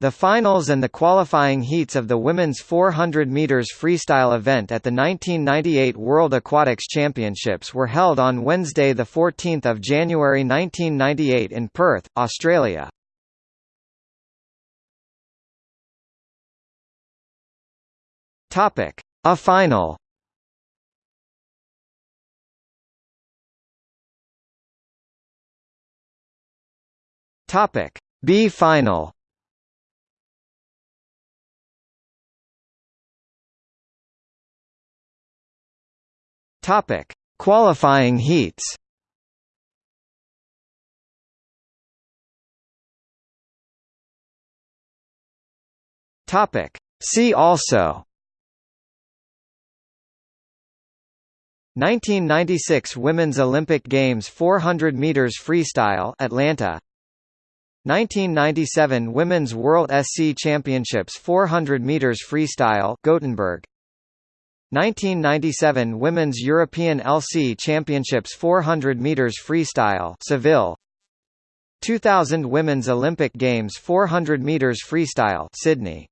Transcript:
The finals and the qualifying heats of the women's 400 meters freestyle event at the 1998 World Aquatics Championships were held on Wednesday the 14th of January 1998 in Perth, Australia. Topic: A final. Topic: B final. Topic: Qualifying heats. Topic: See also. 1996 Women's Olympic Games 400 meters freestyle Atlanta. 1997 Women's World SC Championships 400 meters freestyle Gothenburg 1997 Women's European LC Championships 400 meters freestyle Seville. 2000 Women's Olympic Games 400 meters freestyle Sydney